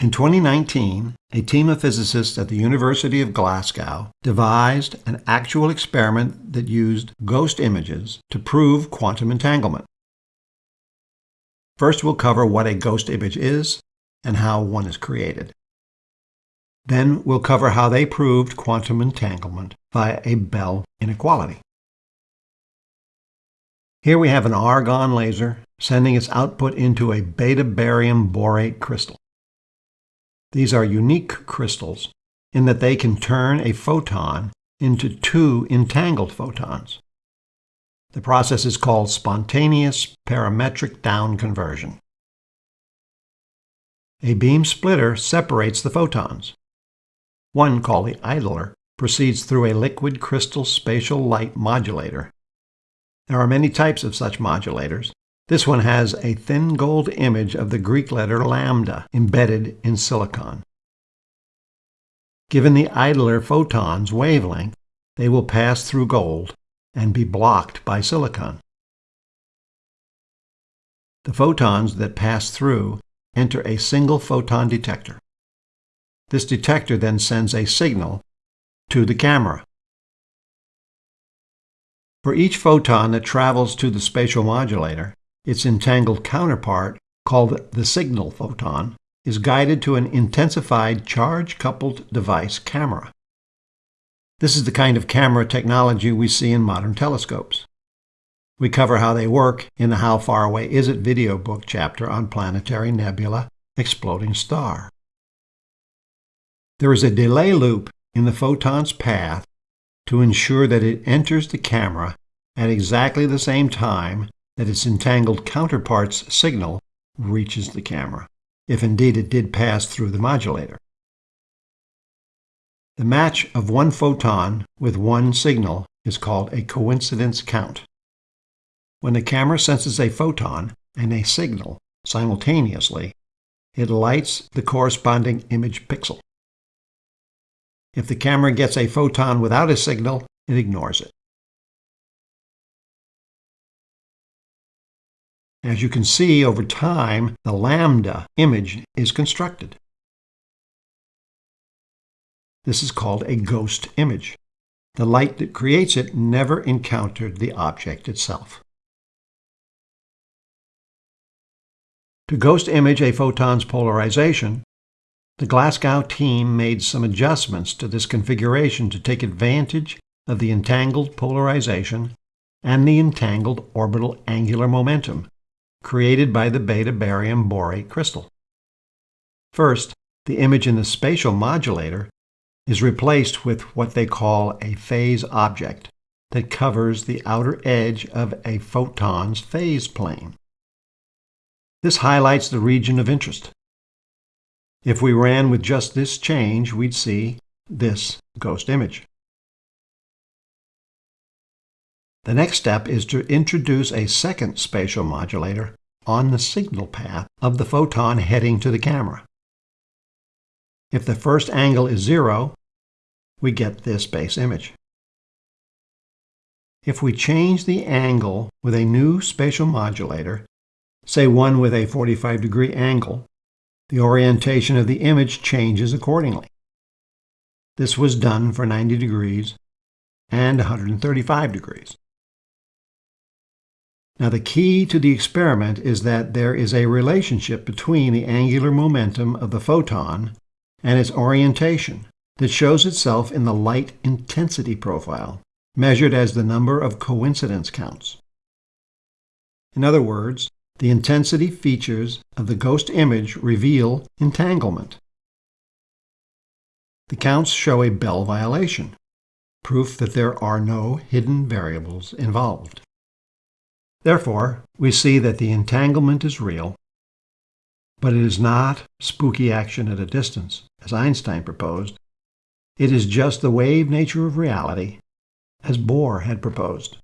In 2019, a team of physicists at the University of Glasgow devised an actual experiment that used ghost images to prove quantum entanglement. First, we'll cover what a ghost image is and how one is created. Then we'll cover how they proved quantum entanglement via a Bell inequality. Here we have an argon laser sending its output into a beta barium borate crystal. These are unique crystals in that they can turn a photon into two entangled photons. The process is called spontaneous parametric down conversion. A beam splitter separates the photons. One, called the idler, proceeds through a liquid crystal spatial light modulator. There are many types of such modulators, this one has a thin gold image of the Greek letter lambda embedded in silicon. Given the idler photon's wavelength, they will pass through gold and be blocked by silicon. The photons that pass through enter a single photon detector. This detector then sends a signal to the camera. For each photon that travels to the spatial modulator, its entangled counterpart, called the signal photon, is guided to an intensified charge-coupled device camera. This is the kind of camera technology we see in modern telescopes. We cover how they work in the How Far Away Is It video book chapter on planetary nebula exploding star. There is a delay loop in the photon's path to ensure that it enters the camera at exactly the same time that its entangled counterpart's signal reaches the camera, if indeed it did pass through the modulator. The match of one photon with one signal is called a coincidence count. When the camera senses a photon and a signal simultaneously, it lights the corresponding image pixel. If the camera gets a photon without a signal, it ignores it. As you can see, over time, the lambda image is constructed. This is called a ghost image. The light that creates it never encountered the object itself. To ghost image a photon's polarization, the Glasgow team made some adjustments to this configuration to take advantage of the entangled polarization and the entangled orbital angular momentum created by the beta barium borate crystal. First, the image in the spatial modulator is replaced with what they call a phase object that covers the outer edge of a photon's phase plane. This highlights the region of interest. If we ran with just this change, we'd see this ghost image. The next step is to introduce a second spatial modulator on the signal path of the photon heading to the camera. If the first angle is zero, we get this base image. If we change the angle with a new spatial modulator, say one with a 45 degree angle, the orientation of the image changes accordingly. This was done for 90 degrees and 135 degrees. Now the key to the experiment is that there is a relationship between the angular momentum of the photon and its orientation that shows itself in the light intensity profile, measured as the number of coincidence counts. In other words, the intensity features of the ghost image reveal entanglement. The counts show a Bell violation, proof that there are no hidden variables involved. Therefore, we see that the entanglement is real, but it is not spooky action at a distance, as Einstein proposed. It is just the wave nature of reality, as Bohr had proposed.